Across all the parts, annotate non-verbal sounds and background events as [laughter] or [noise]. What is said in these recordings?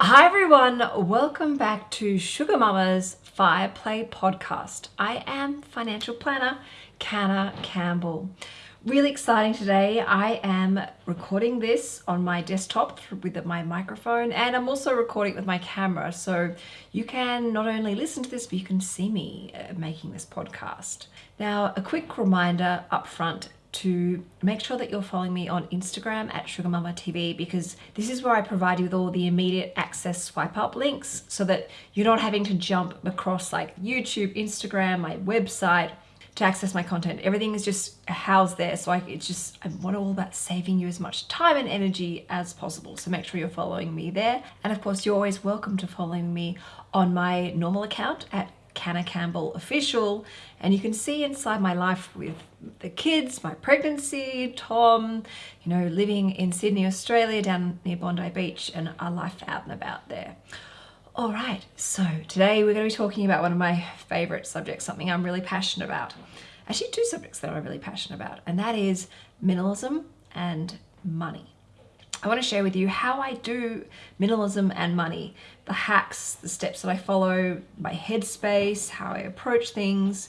Hi everyone, welcome back to Sugar Mama's Fire Play podcast. I am financial planner Canna Campbell. Really exciting today. I am recording this on my desktop with my microphone and I'm also recording with my camera so you can not only listen to this but you can see me uh, making this podcast. Now a quick reminder up front to make sure that you're following me on Instagram at Sugar Mama TV because this is where I provide you with all the immediate access swipe up links so that you're not having to jump across like YouTube, Instagram, my website to access my content. Everything is just housed there. So I, it's just, I want all about saving you as much time and energy as possible. So make sure you're following me there. And of course, you're always welcome to following me on my normal account at Canna Campbell Official. And you can see inside my life with the kids, my pregnancy, Tom, you know, living in Sydney, Australia, down near Bondi Beach, and our life out and about there. All right, so today we're going to be talking about one of my favorite subjects, something I'm really passionate about. Actually, two subjects that I'm really passionate about, and that is minimalism and money. I want to share with you how I do minimalism and money, the hacks, the steps that I follow, my headspace, how I approach things,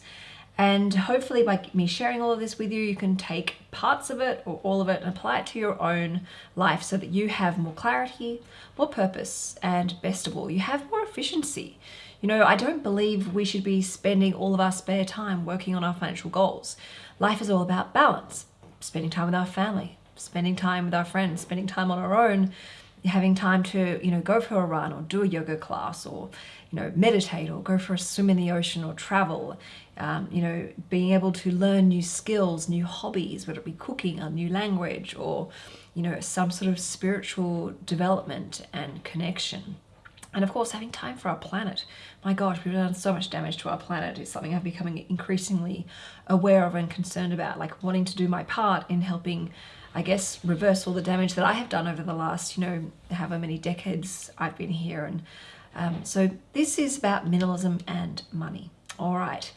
and hopefully by me sharing all of this with you, you can take parts of it or all of it and apply it to your own life so that you have more clarity, more purpose, and best of all, you have more efficiency. You know, I don't believe we should be spending all of our spare time working on our financial goals. Life is all about balance, spending time with our family, spending time with our friends, spending time on our own, having time to, you know, go for a run or do a yoga class or, you know, meditate or go for a swim in the ocean or travel, um, you know, being able to learn new skills, new hobbies, whether it be cooking, a new language or, you know, some sort of spiritual development and connection. And of course, having time for our planet. My gosh, we've done so much damage to our planet. It's something I'm becoming increasingly aware of and concerned about, like wanting to do my part in helping I guess, reverse all the damage that I have done over the last, you know, however many decades I've been here. And um, so this is about minimalism and money. All right.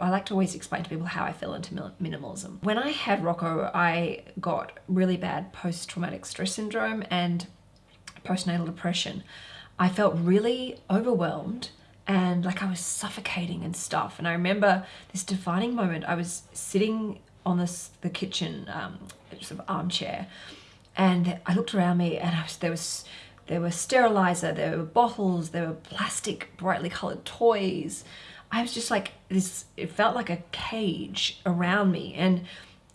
I like to always explain to people how I fell into minimalism. When I had Rocco, I got really bad post-traumatic stress syndrome and postnatal depression. I felt really overwhelmed and like I was suffocating and stuff. And I remember this defining moment. I was sitting on this the kitchen um, sort of armchair and I looked around me and was, there was there were sterilizer, there were bottles, there were plastic brightly colored toys. I was just like this, it felt like a cage around me and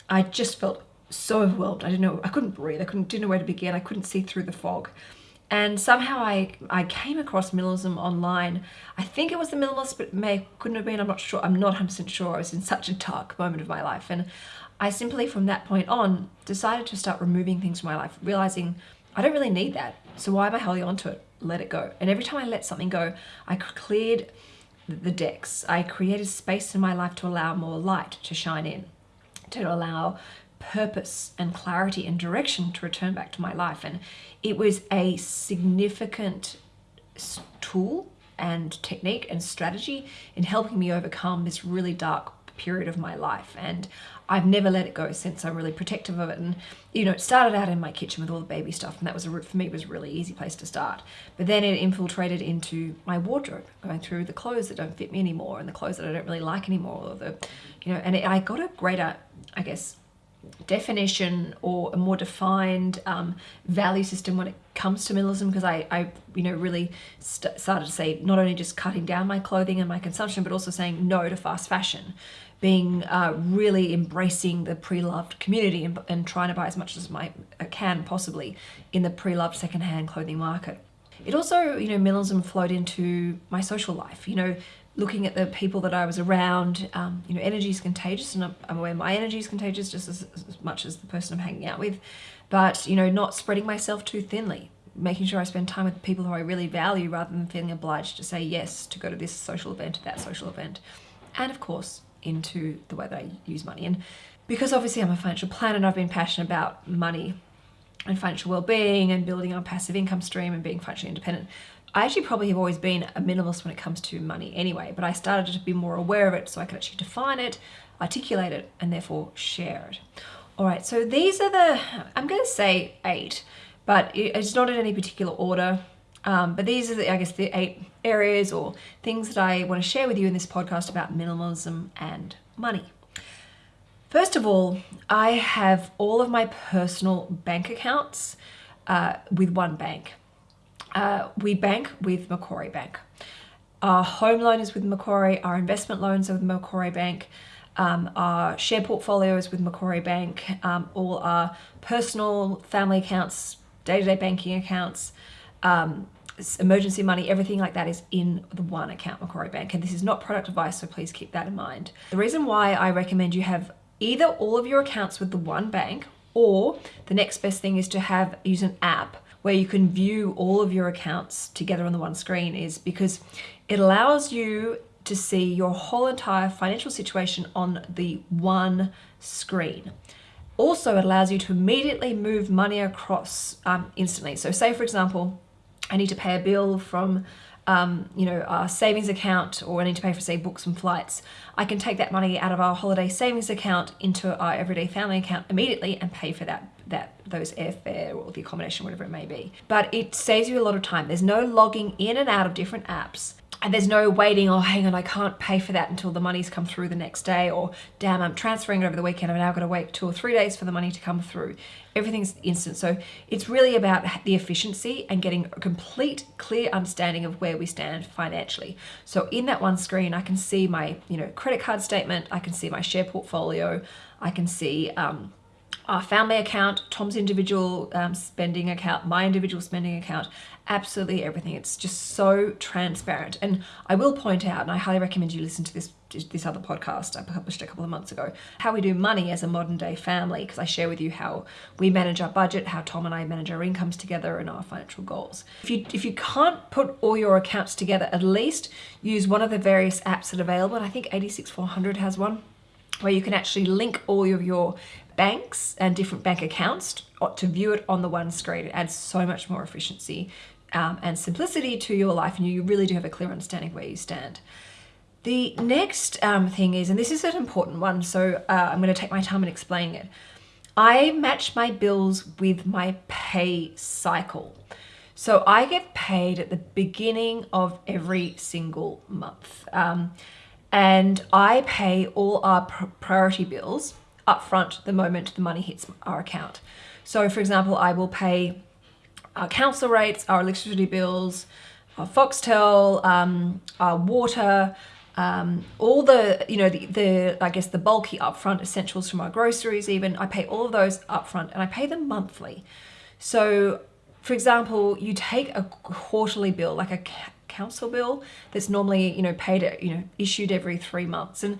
I just felt so overwhelmed. I didn't know, I couldn't breathe. I couldn't, didn't know where to begin. I couldn't see through the fog. And somehow I, I came across minimalism online. I think it was the minimalist, but may couldn't have been. I'm not sure. I'm not 100% sure. I was in such a dark moment of my life. And I simply, from that point on, decided to start removing things from my life, realizing I don't really need that. So why am I holding on to it? Let it go. And every time I let something go, I cleared the decks. I created space in my life to allow more light to shine in, to allow purpose and clarity and direction to return back to my life. And it was a significant tool and technique and strategy in helping me overcome this really dark period of my life. And I've never let it go since. I'm really protective of it. And you know it started out in my kitchen with all the baby stuff and that was a for me it was a really easy place to start. But then it infiltrated into my wardrobe going through the clothes that don't fit me anymore and the clothes that I don't really like anymore or the you know and it, I got a greater I guess definition or a more defined um, value system when it comes to minimalism because I, I, you know, really st started to say not only just cutting down my clothing and my consumption, but also saying no to fast fashion, being uh, really embracing the pre-loved community and, and trying to buy as much as I can possibly in the pre-loved secondhand clothing market. It also, you know, minimalism flowed into my social life, you know, looking at the people that I was around, um, you know, energy is contagious and I'm aware my energy is contagious just as, as, much as the person I'm hanging out with, but, you know, not spreading myself too thinly, making sure I spend time with people who I really value rather than feeling obliged to say yes to go to this social event, that social event, and of course, into the way that I use money. And because obviously I'm a financial planner and I've been passionate about money and financial well-being and building our passive income stream and being financially independent, I actually probably have always been a minimalist when it comes to money anyway, but I started to be more aware of it so I could actually define it, articulate it, and therefore share it. All right, so these are the, I'm going to say eight, but it's not in any particular order. Um, but these are, the, I guess, the eight areas or things that I want to share with you in this podcast about minimalism and money. First of all, I have all of my personal bank accounts uh, with one bank. Uh, we bank with Macquarie Bank. Our home loan is with Macquarie, our investment loans are with Macquarie Bank, um, our share portfolios with Macquarie Bank, um, all our personal family accounts, day to day banking accounts, um, emergency money, everything like that is in the one account, Macquarie Bank. And this is not product advice, so please keep that in mind. The reason why I recommend you have either all of your accounts with the one bank or the next best thing is to have use an app where you can view all of your accounts together on the one screen is because it allows you to see your whole entire financial situation on the one screen. Also, it allows you to immediately move money across um, instantly. So say, for example, I need to pay a bill from um, you know, our savings account or I need to pay for say books and flights, I can take that money out of our holiday savings account into our everyday family account immediately and pay for that that those airfare or the accommodation, whatever it may be. But it saves you a lot of time. There's no logging in and out of different apps and there's no waiting, oh, hang on, I can't pay for that until the money's come through the next day, or damn, I'm transferring it over the weekend, I've now got to wait two or three days for the money to come through. Everything's instant. So it's really about the efficiency and getting a complete, clear understanding of where we stand financially. So in that one screen, I can see my, you know, credit card statement, I can see my share portfolio, I can see, um, our family account, Tom's individual um, spending account, my individual spending account, absolutely everything. It's just so transparent. And I will point out, and I highly recommend you listen to this this other podcast I published a couple of months ago, how we do money as a modern day family, because I share with you how we manage our budget, how Tom and I manage our incomes together and our financial goals. If you if you can't put all your accounts together, at least use one of the various apps that are available. And I think 86400 has one where you can actually link all of your banks and different bank accounts to view it on the one screen. It adds so much more efficiency um, and simplicity to your life and you really do have a clear understanding where you stand. The next um, thing is, and this is an important one, so uh, I'm going to take my time in explaining it. I match my bills with my pay cycle. So I get paid at the beginning of every single month. Um, and I pay all our priority bills upfront the moment the money hits our account. So for example, I will pay our council rates, our electricity bills, our Foxtel, um, our water, um, all the, you know, the, the, I guess the bulky upfront essentials from our groceries even, I pay all of those upfront and I pay them monthly. So for example, you take a quarterly bill, like a council bill that's normally, you know, paid, you know, issued every three months. And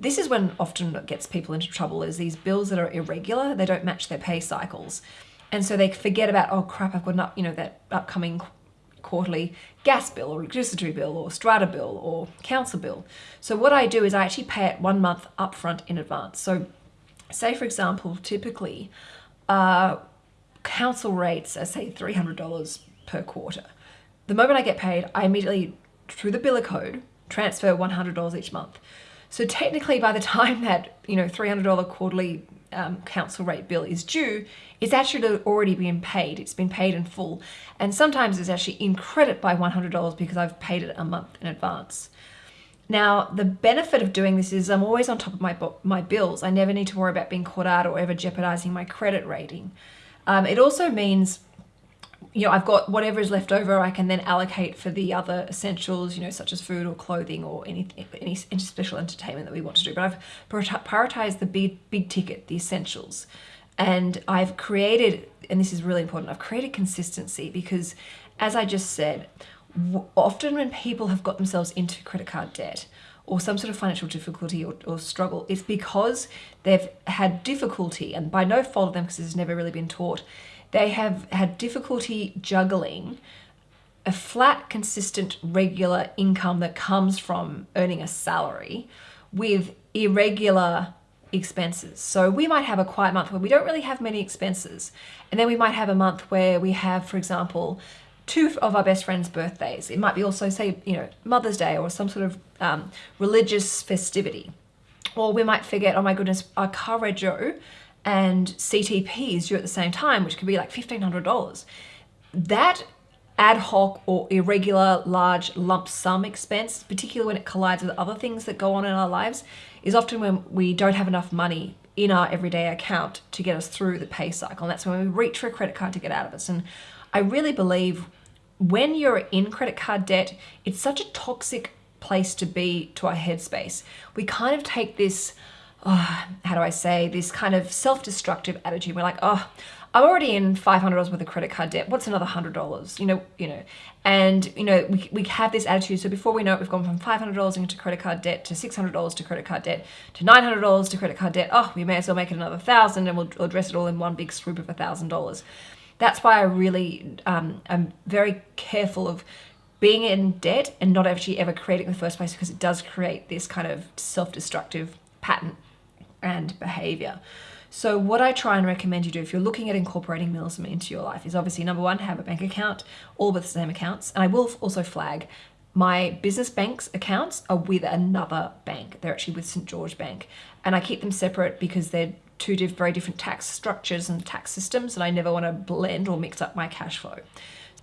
this is when often gets people into trouble is these bills that are irregular, they don't match their pay cycles. And so they forget about, oh crap, I've got not, you know, that upcoming quarterly gas bill or electricity bill or strata bill or council bill. So what I do is I actually pay it one month upfront in advance. So say for example, typically uh, council rates are say $300 per quarter. The moment I get paid, I immediately, through the biller code, transfer $100 each month. So technically by the time [laughs] that, you know, $300 quarterly um, council rate bill is due, it's actually already been paid. It's been paid in full. And sometimes it's actually in credit by $100 because I've paid it a month in advance. Now, the benefit of doing this is I'm always on top of my, my bills. I never need to worry about being caught out or ever jeopardizing my credit rating. Um, it also means you know, I've got whatever is left over, I can then allocate for the other essentials, you know, such as food or clothing or anything, any special entertainment that we want to do. But I've prioritized the big, big ticket, the essentials. And I've created, and this is really important, I've created consistency because as I just said, often when people have got themselves into credit card debt, or some sort of financial difficulty or, or, struggle, it's because they've had difficulty, and by no fault of them, because has never really been taught, they have had difficulty juggling a flat, consistent, regular income that comes from earning a salary with irregular expenses. So we might have a quiet month where we don't really have many expenses. And then we might have a month where we have, for example, two of our best friends' birthdays. It might be also, say, you know, Mother's Day or some sort of um, religious festivity. Or we might forget, oh my goodness, our car Carrego and CTPs due at the same time, which could be like $1,500. That ad hoc or irregular large lump sum expense, particularly when it collides with other things that go on in our lives, is often when we don't have enough money in our everyday account to get us through the pay cycle. And that's when we reach for a credit card to get out of it. And I really believe when you're in credit card debt, it's such a toxic place to be to our headspace. We kind of take this, oh, how do I say, this kind of self-destructive attitude. We're like, oh, I'm already in $500 worth of credit card debt. What's another $100? You know, you know, and you know, we, we have this attitude. So before we know it, we've gone from $500 into credit card debt to $600 to credit card debt to $900 to credit card debt. Oh, we may as well make it another thousand and we'll, address it all in one big swoop of a thousand dollars. That's why I really um, am very careful of being in debt and not actually ever creating in the first place because it does create this kind of self-destructive pattern and behavior. So what I try and recommend you do if you're looking at incorporating minimalism into your life is obviously number one, have a bank account, all with the same accounts. And I will also flag my business bank's accounts are with another bank. They're actually with St. George Bank. And I keep them separate because they're two very different tax structures and tax systems and I never want to blend or mix up my cash flow.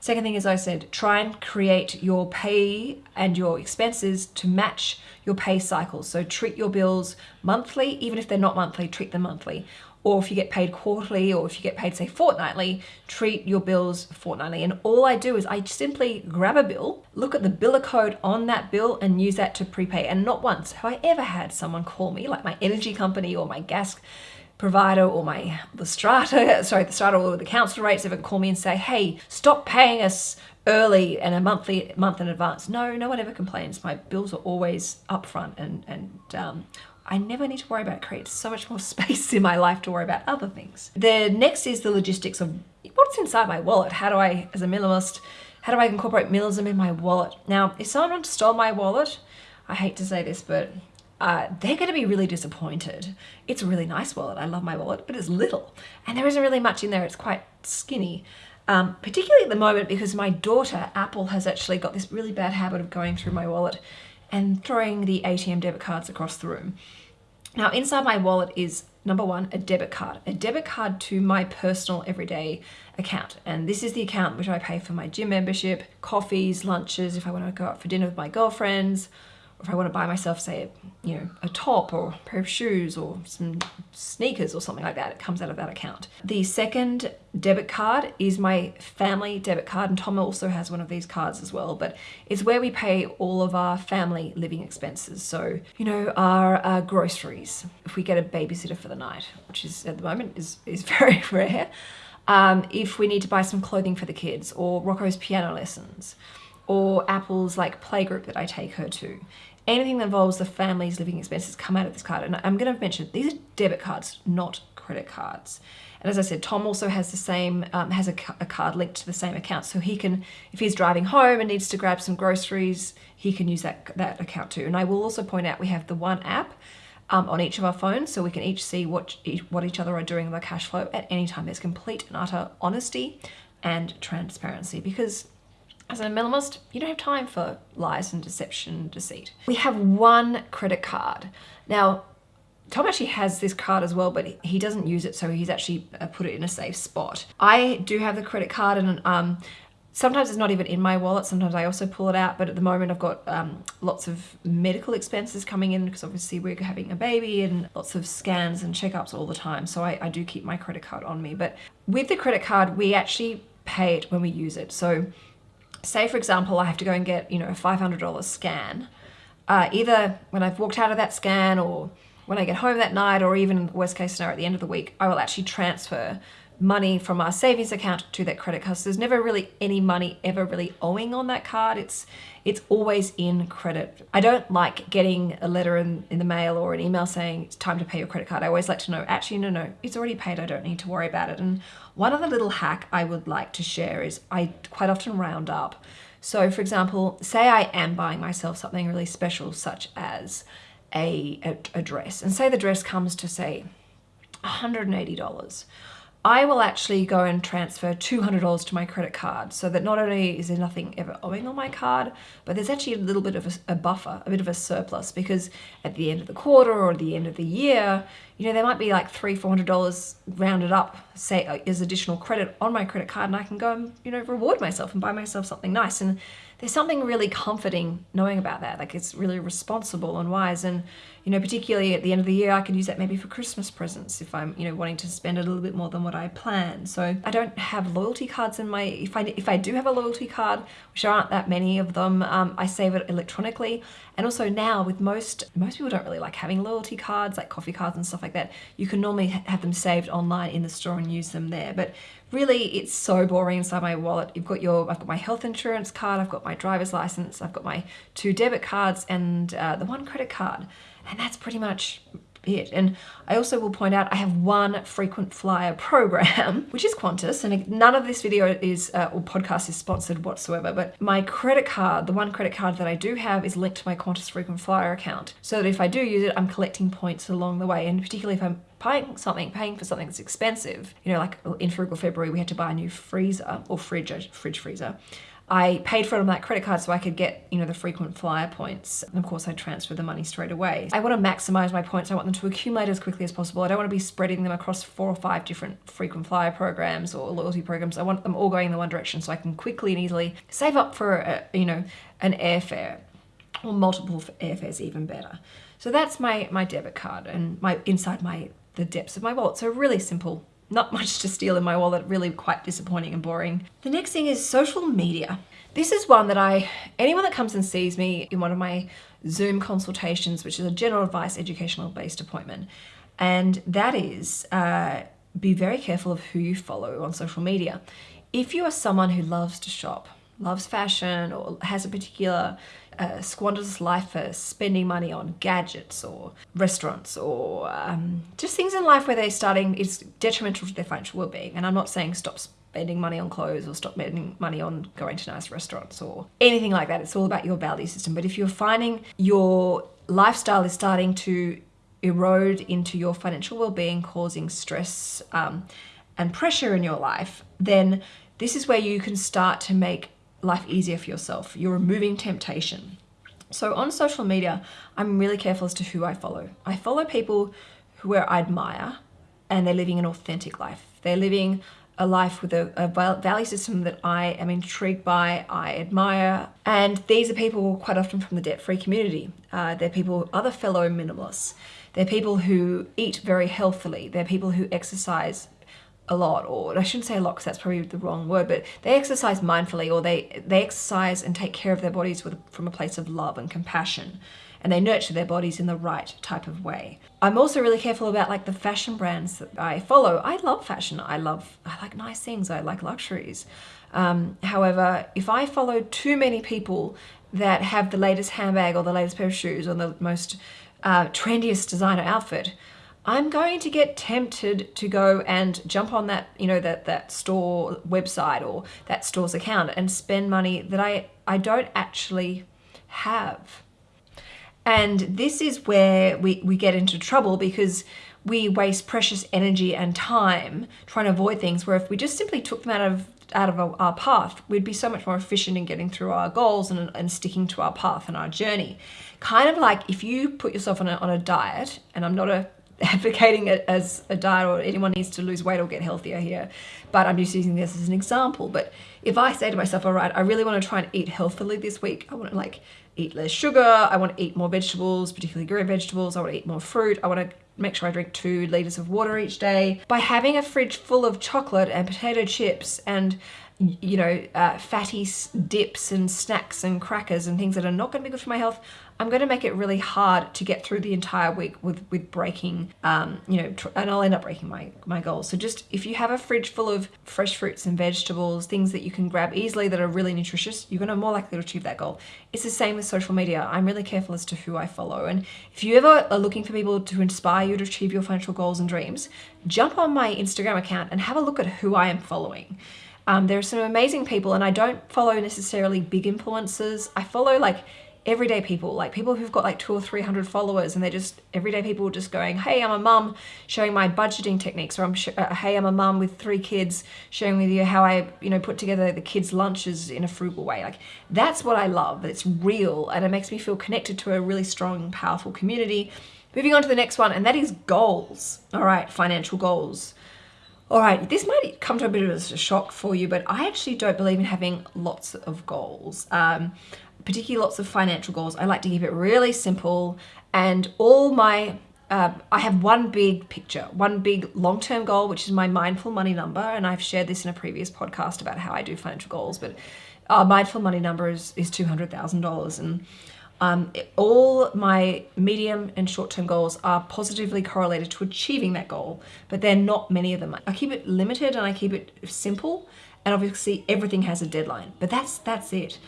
Second thing, as I said, try and create your pay and your expenses to match your pay cycle. So treat your bills monthly, even if they're not monthly, treat them monthly. Or if you get paid quarterly or if you get paid, say, fortnightly, treat your bills fortnightly. And all I do is I simply grab a bill, look at the biller code on that bill and use that to prepay. And not once have I ever had someone call me, like my energy company or my gas provider or my the strata, [laughs] sorry, the strata or the council rates ever call me and say, hey, stop paying us early and a monthly month in advance. No, no one ever complains. My bills are always upfront and and um, I never need to worry about it. creates so much more [laughs] space in my life to worry about other things. The next is the logistics of what's inside my wallet. How do I, as a minimalist, how do I incorporate minimalism in my wallet? Now, if someone stole my wallet, I hate to say this, but uh, they're going to be really disappointed. It's a really nice wallet. I love my wallet, but it's little. And there isn't really much in there. It's quite skinny. Um, particularly at the moment because my daughter, Apple, has actually got this really bad habit of going through my wallet and throwing the ATM debit cards across the room. Now, inside my wallet is number one, a debit card, a debit card to my personal everyday account. And this is the account which I pay for my gym membership, coffees, lunches, if I want to go out for dinner with my girlfriends, if I want to buy myself, say, you know, a top or a pair of shoes or some sneakers or something like that, it comes out of that account. The second debit card is my family debit card, and Tom also has one of these cards as well, but it's where we pay all of our family living expenses. So, you know, our groceries, if we get a babysitter for the night, which is at the moment is, is [laughs] very rare, um, if we need to buy some clothing for the kids or Rocco's piano lessons, or Apple's like playgroup that I take her to anything that involves the family's living expenses come out of this card. And I'm going to mention these are debit cards, not credit cards. And as I said, Tom also has the same, um, has a, a, card linked to the same account. So he can, if he's driving home and needs to grab some groceries, he can use that, that account too. And I will also point out we have the one app um, on each of our phones so we can each see what, what each other are doing with our cash flow at any time. There's complete and utter honesty and transparency because as a minimalist, you don't have time for lies and deception and deceit. We have one credit card. Now, Tom actually has this card as well, but he doesn't use it, so he's actually uh, put it in a safe spot. I do have the credit card and um, sometimes it's not even in my wallet. Sometimes I also pull it out, but at the moment I've got um, lots of medical expenses coming in because obviously we're having a baby and lots of scans and checkups all the time. So I, I do keep my credit card on me. But with the credit card, we actually pay it when we use it. So say for example, I have to go and get, you know, a $500 scan, uh, either when I've walked out of that scan or when I get home that night or even worst case scenario at the end of the week, I will actually transfer money from our savings account to that credit card. So there's never really any money ever really owing on that card. It's it's always in credit. I don't like getting a letter in, in the mail or an email saying it's time to pay your credit card. I always like to know, actually, no, no, it's already paid. I don't need to worry about it. And one other little hack I would like to share is I quite often round up. So for example, say I am buying myself something really special, such as a, a, a dress, and say the dress comes to say $180 I will actually go and transfer $200 to my credit card so that not only is there nothing ever owing on my card, but there's actually a little bit of a, a, buffer, a bit of a surplus because at the end of the quarter or the end of the year, you know, there might be like three, $400 rounded up, say, uh, as additional credit on my credit card and I can go and, you know, reward myself and buy myself something nice. And there's something really comforting knowing about that. Like it's really responsible and wise. And, you know, particularly at the end of the year, I can use that maybe for Christmas presents if I'm, you know, wanting to spend a little bit more than what I plan. So I don't have loyalty cards in my, if I, if I do have a loyalty card, which aren't that many of them, um, I save it electronically. And also now with most, most people don't really like having loyalty cards, like coffee cards and stuff like that. You can normally have them saved online in the store and use them there. But really it's so boring inside my wallet. You've got your, I've got my health insurance card, I've got my driver's license, I've got my two debit cards and uh, the one credit card. And that's pretty much it. And I also will point out I have one frequent flyer [laughs] program, which is Qantas, and none of this video is uh, or podcast is sponsored whatsoever, but my credit card, the one credit card that I do have is linked to my Qantas frequent flyer account. So that if I do use it, I'm collecting points along the way. And particularly if I'm paying something, paying for something that's expensive, you know, like in Frugal February, we had to buy a new freezer or fridge, fridge freezer. I paid for it on that credit card so I could get, you know, the frequent flyer points. And of course I transfer the money straight away. I want to maximize my points. I want them to accumulate as quickly as possible. I don't want to be spreading them across four or five different frequent flyer programs or loyalty programs. I want them all going in the one direction so I can quickly and easily save up for, a, you know, an airfare or multiple airfares even better. So that's my, my debit card and my inside my the depths of my wallet. So really simple not [laughs] much to steal in my wallet, really quite disappointing and boring. The next thing is social media. This is one that I, anyone that comes and sees me in one of my Zoom consultations, which is a general advice educational based appointment, and that is uh, be very careful of who you follow on social media. If you are someone who loves to shop, loves fashion, or has a particular uh, squanders life for spending money on gadgets or restaurants or um, just things in life where they're starting is detrimental to their financial well-being. And I'm not saying stop spending money on clothes or stop spending money on going to nice restaurants or anything like that. It's all about your value system. But if you're finding your lifestyle is starting to erode into your financial well-being, causing stress um, and pressure in your life, then this is where you can start to make life easier for yourself. You're removing temptation. So on social media, I'm really careful as to who I follow. I follow people who I admire and they're living an authentic life. They're living a life with a, a, value system that I am intrigued by, I admire. And these are people quite often from the debt-free community. Uh, they're people, other fellow minimalists. They're people who eat very healthily. They're people who exercise a lot or I shouldn't say a lot because that's probably the wrong word but they exercise mindfully or they they exercise and take care of their bodies with from a place of love and compassion and they nurture their bodies in the right type of way. I'm also really careful about like the fashion brands that I follow. I love fashion. I love, I like nice things. I like luxuries. Um, however, if I follow too many people that have the latest handbag or the latest pair of shoes or the most uh, trendiest designer outfit, I'm going to get tempted to go and jump on that, you know, that, that store website or that store's account and spend money that I, I don't actually have. And this is where we, we get into trouble because we waste precious energy and time trying to avoid things where if we just simply took them out of out of our, path, we'd be so much more efficient in getting through our goals and, and sticking to our path and our journey. Kind of like if you put yourself on a, on a diet, and I'm not a advocating it as a diet or anyone needs to lose weight or get healthier here. But I'm just using this as an example. But if I say to myself, all right, I really want to try and eat healthily this week. I want to like eat less sugar. I want to eat more vegetables, particularly green vegetables. I want to eat more fruit. I want to make sure I drink two liters of water each day. By having a fridge full of chocolate and potato chips and you know, uh, fatty dips and snacks and crackers and things that are not going to be good for my health, I'm going to make it really hard to get through the entire week with with breaking, um, you know, and I'll end up breaking my my goals. So just if you have a fridge full of fresh fruits and vegetables, things that you can grab easily that are really nutritious, you're going to more likely to achieve that goal. It's the same with social media. I'm really careful as to who I follow, and if you ever are looking for people to inspire you to achieve your financial goals and dreams, jump on my Instagram account and have a look at who I am following. Um, there are some amazing people, and I don't follow necessarily big influencers. I follow like everyday people, like people who've got like two or 300 followers and they're just everyday people just going, hey, I'm a mum showing my budgeting techniques or I'm, uh, hey, I'm a mum with three kids showing with you how I, you know, put together the kids' lunches in a frugal way. Like that's what I love. It's real and it makes me feel connected to a really strong, powerful community. Moving on to the next one, and that is goals. All right, financial goals. All right, this might come to a bit of a shock for you, but I actually don't believe in having lots of goals, um, particularly lots of financial goals. I like to keep it really simple, and all my uh, I have one big picture, one big long-term goal, which is my mindful money number, and I've shared this in a previous podcast about how I do financial goals. But our mindful money number is is two hundred thousand dollars, and um, all my medium and short-term goals are positively correlated to achieving that goal, but they're not many of them. I keep it limited and I keep it simple, and obviously everything has a deadline, but that's that's it.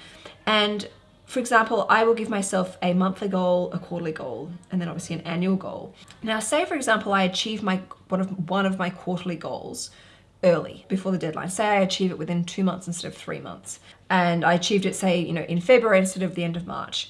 And for example, I will give myself a monthly goal, a quarterly goal, and then obviously an annual goal. Now, say for example, I achieve my one of one of my quarterly goals early before the deadline. Say I achieve it within two months instead of three months, and I achieved it, say, you know, in February instead of the end of March.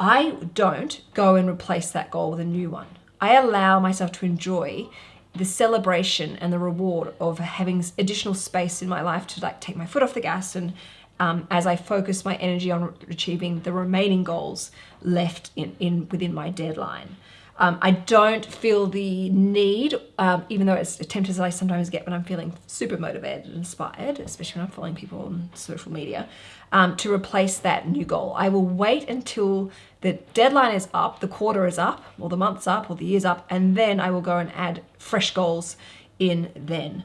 I don't go and replace that goal with a new one. I allow myself to enjoy the celebration and the reward of having additional space in my life to like take my foot off the gas and um, as I focus my energy on achieving the remaining goals left in, in within my deadline. Um, I don't feel the need, um, even though it's tempted as I sometimes get when I'm feeling super motivated and inspired, especially when I'm following people on social media, um, to replace that new goal. I will wait until the deadline is up, the quarter is up, or the month's up, or the year's up, and then I will go and add fresh goals in then.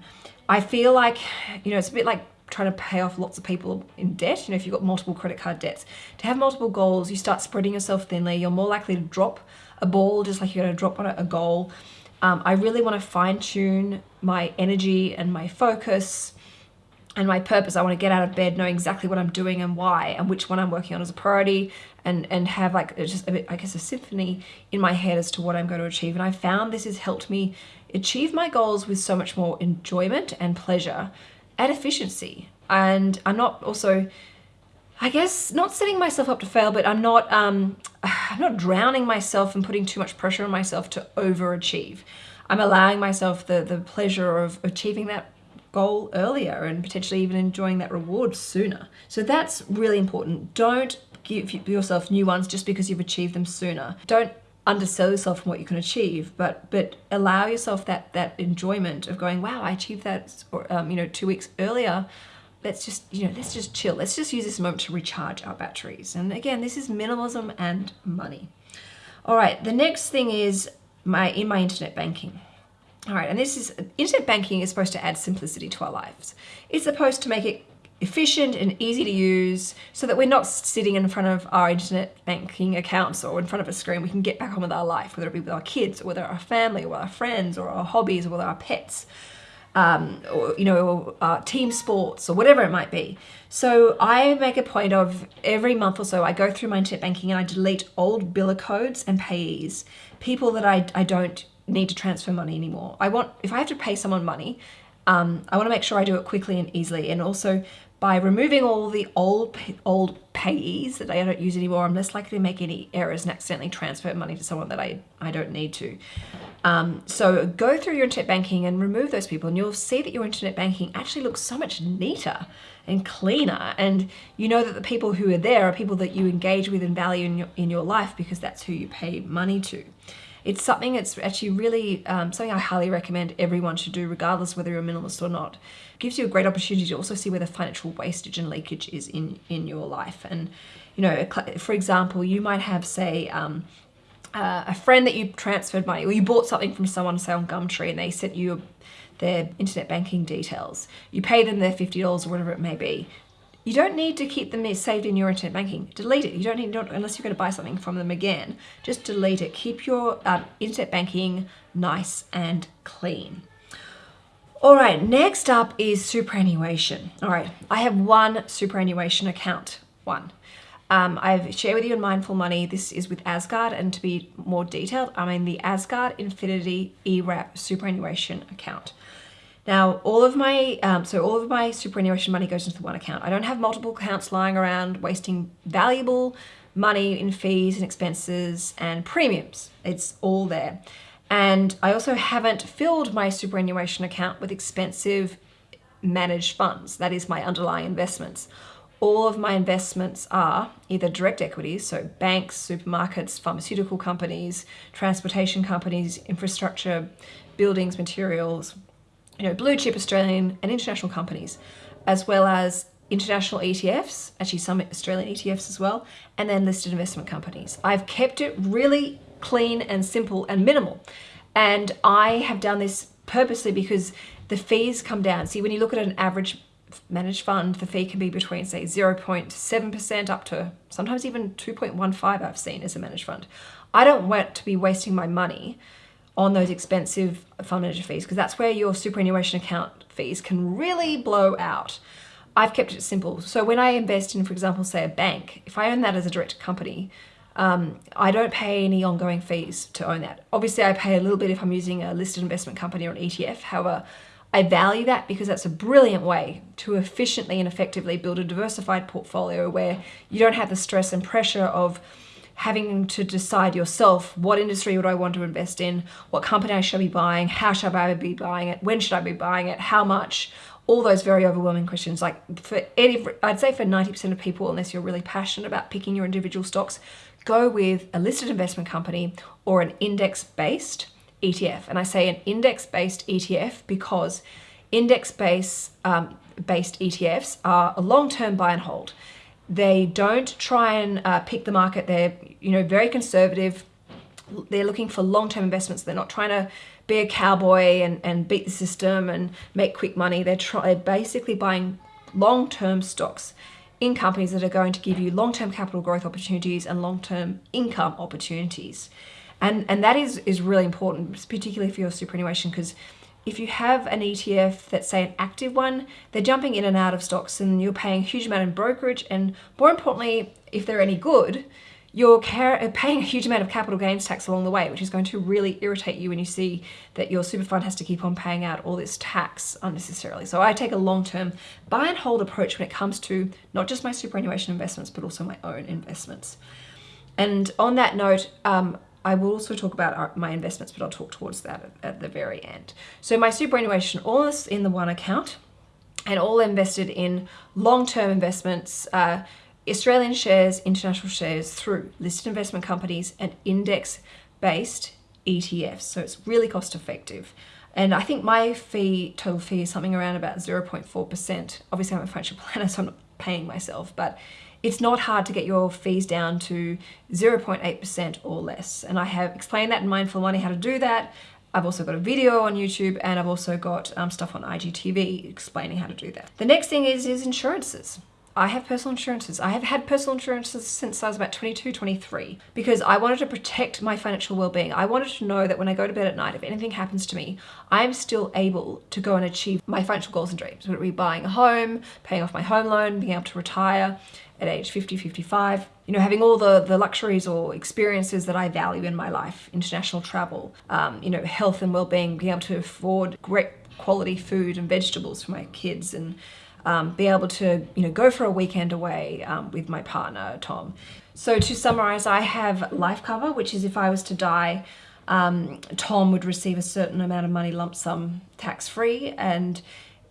I feel like, you know, it's a bit like trying to pay off lots of people in debt, you know, if you've got multiple credit card debts. To have multiple goals, you start spreading yourself thinly, you're more likely to drop a ball just like you're going to drop on a goal. Um, I really want to fine tune my energy and my focus and my purpose. I want to get out of bed, know exactly what I'm doing and why, and which one I'm working on as a priority, and and have like just a bit, I guess, a symphony in my head as to what I'm going to achieve. And I found this has helped me achieve my goals with so much more enjoyment and pleasure and efficiency. And I'm not also I guess not setting myself up to fail, but I'm not um, [sighs] I'm not drowning myself and putting too much pressure on myself to overachieve. I'm allowing myself the the pleasure of achieving that goal earlier and potentially even enjoying that reward sooner. So that's really important. Don't give yourself new ones just because you've achieved them sooner. Don't undersell yourself from what you can achieve, but but allow yourself that that enjoyment of going, wow, I achieved that, or, um, you know, two weeks earlier let's just, you know, let's just chill. Let's just use this moment to recharge our batteries. And again, this is minimalism and money. All right, the next thing is my in my internet banking. All right, and this is internet banking is supposed to add simplicity to our lives. It's supposed to make it efficient and easy to use so that we're not sitting in front of our internet banking accounts or in front of a screen. We can get back on with our life, whether it be with our kids or with our family or with our friends or our hobbies or with our pets um, or you know, uh, team sports or whatever it might be. So I make a point of every month or so I go through my internet banking and I delete old biller codes and payees, people that I, I don't need to transfer money anymore. I want if I have to pay someone money, um, I want to make sure I do it quickly and easily. And also by removing all the old old payees that I don't use anymore, I'm less likely to make any errors and accidentally transfer money to someone that I, I don't need to. Um, so go through your internet banking and remove those people and you'll see that your internet banking actually looks so much neater and cleaner and you know that the people who are there are people that you engage with and value in your, in your life because that's who you pay money to. It's something that's actually really um, something I highly recommend everyone should do regardless whether you're a minimalist or not. It gives you a great opportunity to also see where the financial wastage and leakage is in, in your life. And, you know, for example, you might have say, um, uh, a friend that you transferred money or you bought something from someone say on Gumtree and they sent you their internet banking details. You pay them their $50 or whatever it may be. You don't need to keep them saved in your internet banking. Delete it. You don't need, don't, unless you're going to buy something from them again, just delete it. Keep your um, internet banking nice and clean. All right, next up is superannuation. All right, I have one superannuation account, one. Um, I've shared with you in Mindful Money, this is with Asgard, and to be more detailed, I'm in the Asgard Infinity eWRAP superannuation account. Now, all of my, um, so all of my superannuation money goes into one account. I don't have multiple accounts lying around wasting valuable money in fees and expenses and premiums. It's all there. And I also haven't filled my superannuation account with expensive managed funds. That is my underlying investments. All of my investments are either direct equities, so banks, supermarkets, pharmaceutical companies, transportation companies, infrastructure, buildings, materials, you know, blue chip Australian and international companies, as well as international ETFs, actually some Australian ETFs as well, and then listed investment companies. I've kept it really clean and simple and minimal. And I have done this purposely because the fees come down. See, when you look at an average managed fund, the fee can be between say 0.7% up to sometimes even 2.15 I've seen as a managed fund. I don't want to be wasting my money on those expensive fund manager fees because that's where your superannuation account fees can really blow out. I've kept it simple. So when I invest in, for example, say a bank, if I own that as a direct company, um, I don't pay any ongoing fees to own that. Obviously, I pay a little bit if I'm using a listed investment company or an ETF. However, I value that because that's a brilliant way to efficiently and effectively build a diversified portfolio where you don't have the stress and pressure of having to decide yourself what industry would I want to invest in, what company I should be buying, how should I be buying it, when should I be buying it, how much, all those very overwhelming questions. Like for any, I'd say for 90% of people, unless you're really passionate about picking your individual stocks, go with a listed investment company or an index-based ETF. And I say an index-based ETF because index-based um, based ETFs are a long-term buy and hold. They don't try and uh, pick the market. They're, you know, very conservative. They're looking for long-term investments. They're not trying to be a cowboy and, and beat the system and make quick money. They're, try, they're basically buying long-term stocks in companies that are going to give you long-term capital growth opportunities and long-term income opportunities. And, and that is, is really important, particularly for your superannuation, because if you have an ETF that's say an active one, they're jumping in and out of stocks and you're paying a huge amount in brokerage. And more importantly, if they're any good, you're paying a huge amount of capital gains tax along the way, which is going to really irritate you when you see that your super fund has to keep on paying out all this tax unnecessarily. So I take a long-term buy and hold approach when it comes to not just my superannuation investments, but also my own investments. And on that note, um, I will also talk about my investments, but I'll talk towards that at, the very end. So my superannuation, all is in the one account and all invested in long-term investments, uh, Australian shares, international shares through listed investment companies and index-based ETFs. So it's really cost effective. And I think my fee, total fee is something around about 0.4%. Obviously I'm a financial [laughs] planner, so I'm not paying myself, but it's not hard to get your fees down to 0.8% or less. And I have explained that in Mindful Money how to do that. I've also got a video on YouTube and I've also got um, stuff on IGTV explaining how to do that. The next thing is, is insurances. I have personal insurances. I have had personal insurances since I was about 22, 23 because I wanted to protect my financial well-being. I wanted to know that when I go to bed at night, if anything happens to me, I'm still able to go and achieve my financial goals and dreams. Whether it be buying a home, paying off my home loan, being able to retire at age 50, 55, you know, having all the, the luxuries or experiences that I value in my life, international travel, um, you know, health and well-being, being able to afford great quality food and vegetables for my kids and um, be able to you know go for a weekend away um, with my partner Tom. So to summarize, I have life cover, which is if I was to die, um, Tom would receive a certain amount of money lump sum tax free and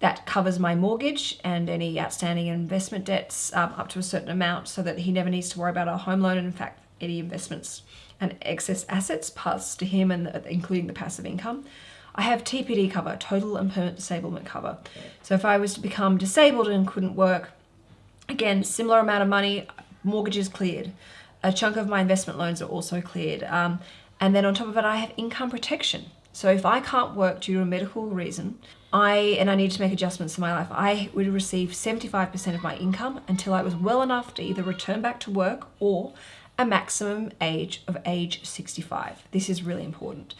that covers my mortgage and any outstanding investment debts um, up to a certain amount so that he never needs to worry about a home loan and in fact any investments and excess assets pass to him and the, including the passive income. I have TPD cover, total and permanent disablement cover. So if I was to become disabled and couldn't work, again, similar amount of money, mortgages cleared. A chunk of my investment loans are also cleared. Um, and then on top of it, I have income protection. So if I can't work due to a medical reason, I and I need to make adjustments in my life, I would receive 75% of my income until I was well enough to either return back to work or a maximum age of age 65. This is really important.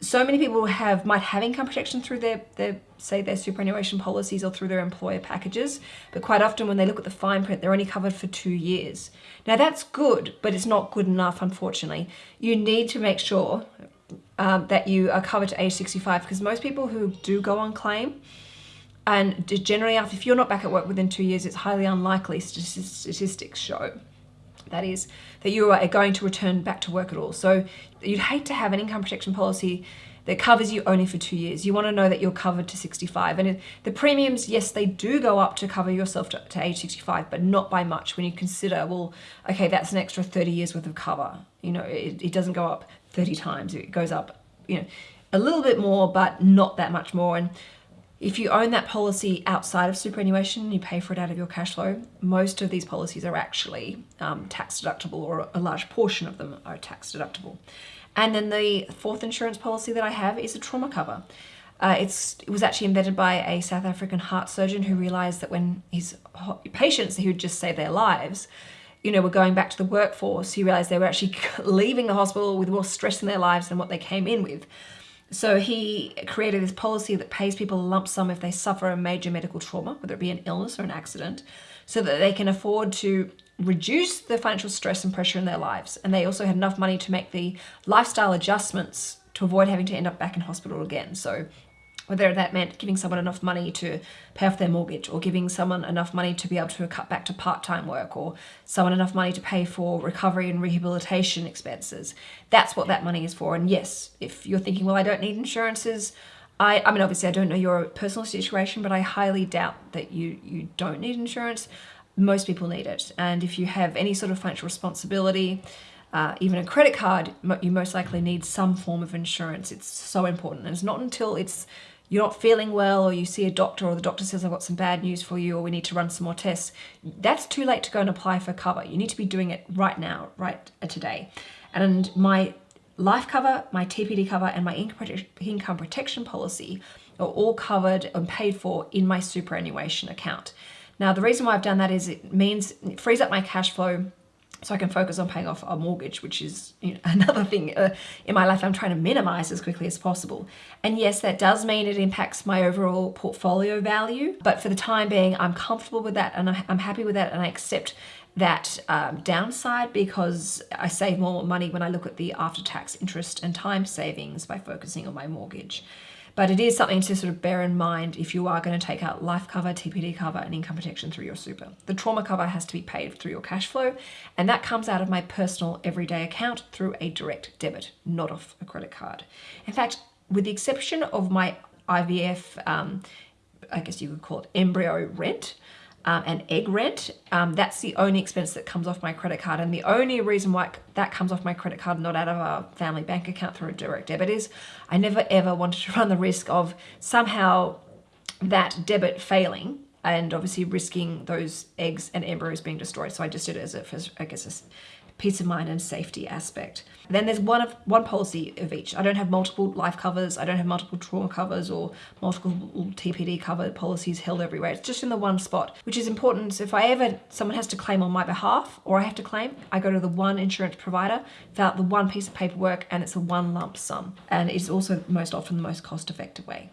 So many people have might have income protection through their, their say their superannuation policies or through their employer packages but quite often when they look at the fine print they're only covered for two years. Now that's good but it's not good enough unfortunately. You need to make sure um, that you are covered to age 65 because most people who do go on claim and generally if you're not back at work within two years it's highly unlikely statistics show That is, that you are going to return back to work at all. So you'd hate to have an income protection policy that covers you only for two years. You want to know that you're covered to 65. And the premiums, yes, they do go up to cover yourself to, to, age 65, but not by much when you consider, well, okay, that's an extra 30 years worth of cover. You know, it, it doesn't go up 30 times. It goes up, you know, a little bit more, but not that much more. And if you own that policy outside of superannuation, you pay for it out of your cash flow, most of these policies are actually um, tax deductible or a large portion of them are tax deductible. And then the fourth insurance policy that I have is a trauma cover. Uh, it's, it was actually invented by a South African heart surgeon who realized that when his patients who would just save their lives, you know, were going back to the workforce, he realized they were actually [laughs] leaving the hospital with more stress in their lives than what they came in with. So he created this policy that pays people a lump sum if they suffer a major medical trauma, whether it be an illness or an accident, so that they can afford to reduce the financial stress and pressure in their lives. And they also had enough money to make the lifestyle adjustments to avoid having to end up back in hospital again. So whether that meant giving someone enough money to pay off their mortgage or giving someone enough money to be able to cut back to part-time work or someone enough money to pay for recovery and rehabilitation expenses. That's what that money is for. And yes, if you're thinking, well, I don't need insurances, I, I mean, obviously I don't know your personal situation, but I highly doubt that you, you don't need insurance. Most people need it. And if you have any sort of financial responsibility, uh, even a credit card, you most likely need some form of insurance. It's so important. And it's not until it's you're not feeling well or you see a doctor or the doctor says I've got some bad news for you or we need to run some more tests, that's too late to go and apply for cover. You need to be doing it right now, right uh, today. And my life cover, my TPD cover and my income protection policy are all covered and paid for in my superannuation account. Now, the reason why I've done that is it means it frees up my cash flow so I can focus on paying off a mortgage, which is you know, [laughs] another thing uh, in my life I'm trying to minimize as quickly as possible. And yes, that does mean it impacts my overall portfolio value, but for the time being, I'm comfortable with that and I'm happy with that and I accept that um, downside because I save more money when I look at the after-tax interest and time savings by focusing on my mortgage. But it is something to sort of bear in mind if you are going to take out life cover, TPD cover and income protection through your super. The trauma cover has to be paid through your cash flow and that comes out of my personal everyday account through a direct debit, not off a credit card. In fact, with the exception of my IVF, um, I guess you could call it embryo rent, um, and egg rent. Um, that's the only expense that comes off my credit card. And the only reason why that comes off my credit card, not out of a family bank account through a direct debit is I never ever wanted to [laughs] run the risk of somehow that debit failing and obviously risking those eggs and embryos being destroyed. So I just did it as a, I guess, a peace of mind and safety aspect. Then there's one of one policy of each. I don't have multiple life covers. I don't have multiple trauma covers or multiple TPD cover policies held everywhere. It's just in the one spot, which is important. So if I ever, someone has to claim on my behalf or I have to claim, I go to the one insurance provider, fill out the one piece of paperwork and it's a one lump sum. And it's also most often the most cost effective way.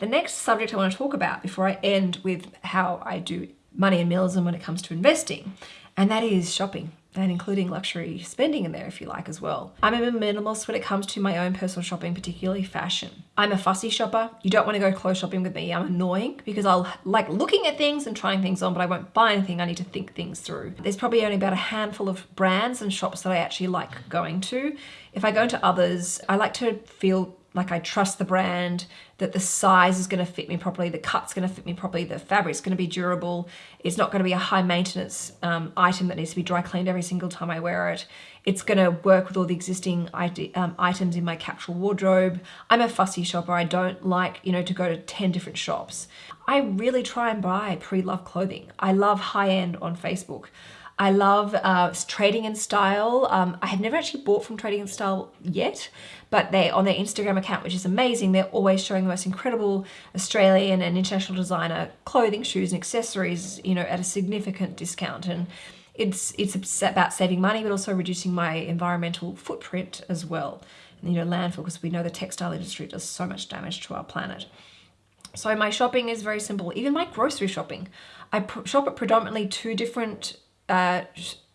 The next subject I want to talk about before I end with how I do money and minimalism when it comes to investing, and that is shopping and including luxury spending in there if you like as well. I'm a minimalist when it comes to my own personal shopping, particularly fashion. I'm a fussy shopper. You don't want to go clothes shopping with me. I'm annoying because I'll like looking at things and trying things on, but I won't buy anything. I need to think things through. There's probably only about a handful of brands and shops that I actually like going to. If I go into others, I like to feel like I trust the brand, that the size is going to fit me properly, the cut's going to fit me properly, the fabric's going to be durable, it's not going to be a high maintenance um, item that needs to be dry cleaned every single time I wear it. It's going to work with all the existing um, items in my capsule wardrobe. I'm a fussy shopper. I don't like, you know, to go to 10 different shops. I really try and buy pre-loved clothing. I love high-end on Facebook. I love uh, Trading in Style. Um, I have never actually bought from Trading in Style yet, but they on their Instagram account, which is amazing, they're always showing the most incredible Australian and international designer clothing, shoes and accessories, you know, at a significant discount. And it's, it's about saving money, but also reducing my environmental footprint as well. And, you know, landfill, because we know the textile industry does so much damage to our planet. So my shopping is very simple, even my grocery shopping. I shop at predominantly two different uh,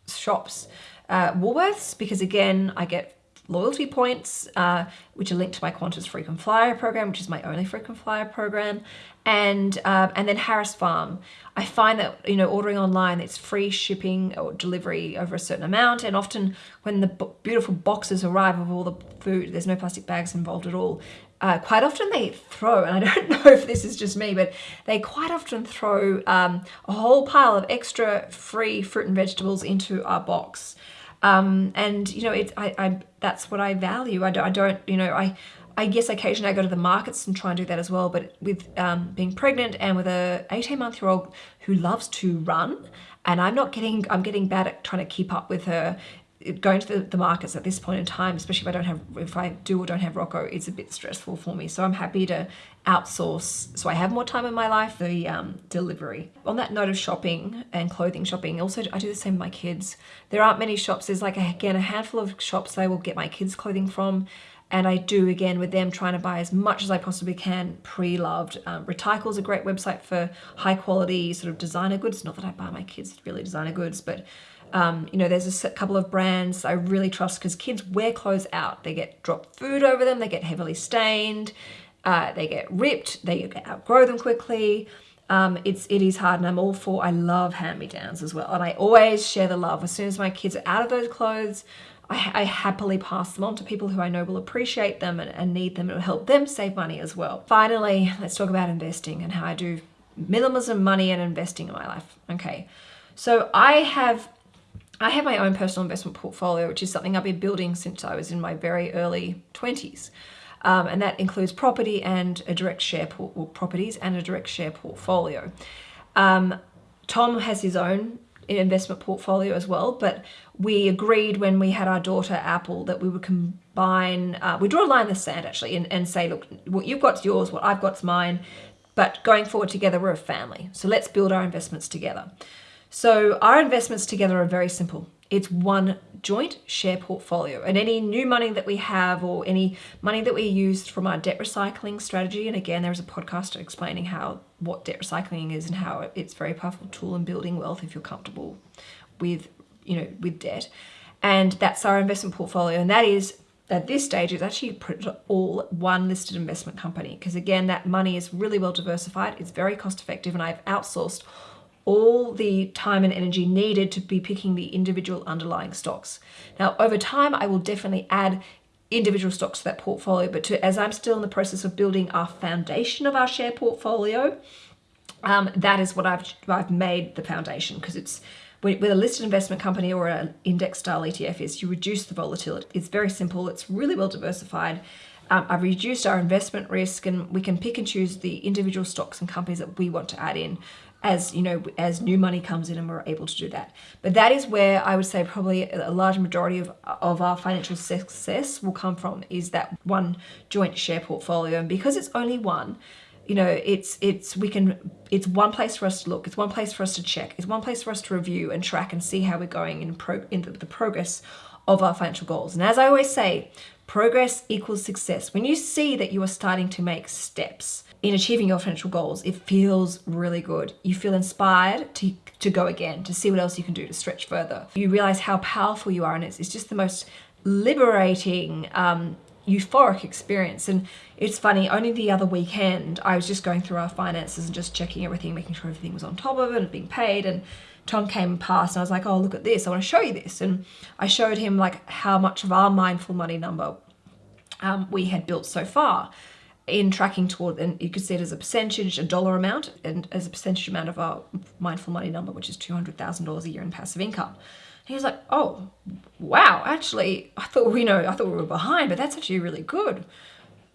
shops. Uh, Woolworths, because again, I get loyalty points, uh, which are linked to my Qantas frequent flyer program, which is my only frequent flyer program, and uh, and then Harris Farm. I find that you know ordering online, it's free shipping or delivery over a certain amount, and often when the beautiful boxes arrive of all the food, there's no plastic bags involved at all. Uh, quite often they throw, and I don't [laughs] know if this is just me, but they quite often throw um, a whole pile of extra free fruit and vegetables into our box. Um, and you know, it's I, I that's what I value. I don't, I don't, you know, I I guess occasionally I go to the markets and try and do that as well. But with um, being pregnant and with a 18 month year old who loves to run, and I'm not getting, I'm getting bad at trying to keep up with her going to the, the, markets at this point in time, especially if I don't have, if I do or don't have Rocco, it's a bit stressful for me. So I'm happy to outsource so I have more time in my life, the um, delivery. On that note of shopping and clothing shopping, also I do the same with my kids. There aren't many shops. There's like, again, a handful of shops I will get my kids clothing from. And I do again with them trying to buy as much as I possibly can pre-loved. Um, Retykle is a great website for high quality sort of designer goods. Not that I buy my kids really designer goods, but um, you know, there's a couple of brands I really trust because kids wear clothes out. They get dropped food over them, they get heavily stained, uh, they get ripped, they outgrow them quickly. Um, it's it is hard and I'm all for I love hand-me-downs as well. And I always share the love. As soon as my kids are out of those clothes I, I happily pass them on to people who I know will appreciate them and, and need them and help them save money as well. Finally let's talk about investing and how I do minimalism money and investing in my life. Okay. So I have I have my own personal investment portfolio, which is something I've been building since I was in my very early 20s. Um, and that includes property and a direct share properties and a direct share portfolio. Um, Tom has his own investment portfolio as well, but we agreed when we had our daughter Apple that we would combine, uh, we draw a line in the sand actually and, and say, look, what you've got's yours, what I've got's mine, but going forward together, we're a family. So let's build our investments together. So our investments together are very simple. It's one joint share portfolio and any new money that we have or any money that we used from our debt recycling strategy. And again, there's a podcast explaining how what debt recycling is and how it's a very powerful tool in building wealth if you're comfortable with, you know, with debt. And that's our investment portfolio. And that is at this stage it's actually all one listed investment company because again that money is really well diversified it's very cost effective and I've outsourced all the time and energy needed to be picking the individual underlying stocks. Now, over time, I will definitely add individual stocks to that portfolio, but to, as I'm still in the process of building our foundation of our share portfolio, um, that is what I've, I've made the foundation because it's with a listed investment company or an index style ETF is you reduce the volatility. It's very simple. It's really well diversified. Um, I've reduced our investment risk and we can pick and choose the individual stocks and companies that we want to add in as you know as new money comes in and we're able to do that. But that is where i would say probably a large majority of, of our financial success will come from is that one joint share portfolio. And because it's only one you know it's it's we can it's one place for us to look it's one place for us to check it's one place for us to review and track and see how we're going in pro in the, the progress of our financial goals. And as i always say progress equals success. When you see that you are starting to make steps in achieving your financial goals, it feels really good. You feel inspired to, to go again, to see what else you can do to stretch further. You realize how powerful you are, and it's, it's just the most liberating, um, euphoric experience. And it's funny, only the other weekend, I was just going through our finances and just checking everything, making sure everything was on top of it and being paid. And Tom came past and I was like, oh, look at this. I want to show you this. And I showed him like how much of our mindful money number um, we had built so far in tracking toward, and you could see it as a percentage, a dollar amount, and as a percentage amount of our mindful money number, which is $200,000 a year in passive income. he was like, oh, wow, actually, I thought, you know, I thought we were behind, but that's actually really good.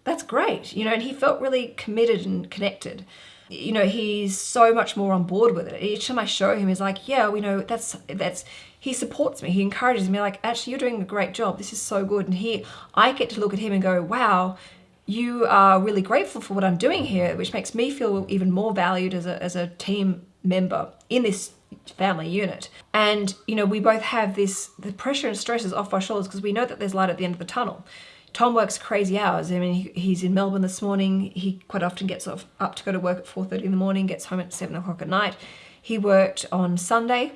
That's great, you know, and he felt really committed and connected. You know, he's so much more on board with it. Each time I show him, he's like, yeah, we know that's, that's, he supports me. He encourages me like, actually, you're doing a great job. This is so good. And he, I get to look at him and go, wow, you are really grateful for what I'm doing here, which makes me feel even more valued as a, as a team member in this family unit. And, you know, we both have this, the pressure and stress is off our shoulders because we know that there's light at the end of the tunnel. Tom works crazy hours. I mean, he, he's in Melbourne this morning. He quite often gets off, up to go to work at 4.30 in the morning, gets home at 7 o'clock at night. He worked on Sunday,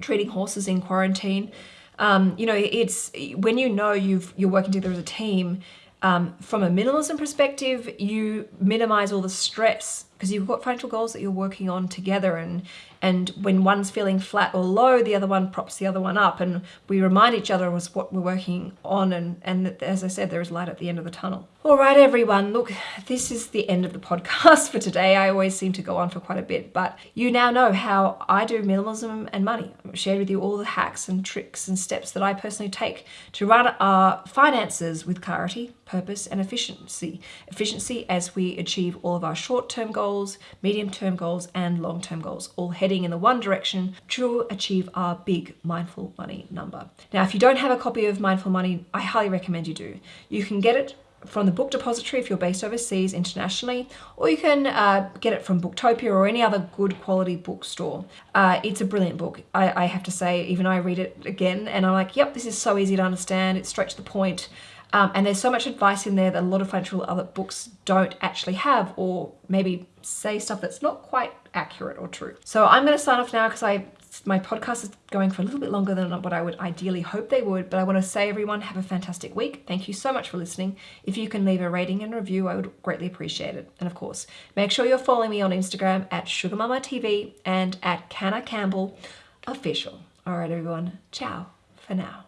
treating horses in quarantine. Um, you know, it's when you know you've you're working together as a team. Um, from a minimalism perspective, you minimize all the stress because you've got financial goals that you're working on together and and when one's feeling flat or low the other one props the other one up and we remind each other of what we're working on and and as i said there is light at the end of the tunnel. All right everyone. Look this is the end of the podcast [laughs] for today. I always seem to go on for quite a bit but you now know how i do minimalism and money. I've shared with you all the hacks and tricks and steps that i personally take to run our finances with clarity purpose and efficiency efficiency as we achieve all of our short-term goals goals, medium term goals, and long term goals, all heading in the one direction to achieve our big mindful money number. Now, if you don't have a copy of Mindful Money, I highly recommend you do. You can get it from the book depository if you're based overseas internationally, or you can uh, get it from Booktopia or any other good quality bookstore. Uh, it's a brilliant book, I, I, have to say. Even I read it again and I'm like, yep, this is so easy to understand. It's straight to the point. Um, and there's so much advice in there that a lot of financial other books don't actually have, or maybe say stuff that's not quite accurate or true. So I'm going to sign off now because I my podcast is going for a little bit longer than what I would ideally hope they would, but I want to say everyone have a fantastic week. Thank you so much for listening. If you can leave a rating and review, I would greatly appreciate it. And of course, make sure you're following me on Instagram at Sugar Mamma TV and at Canna Campbell Official. All right, everyone. Ciao for now.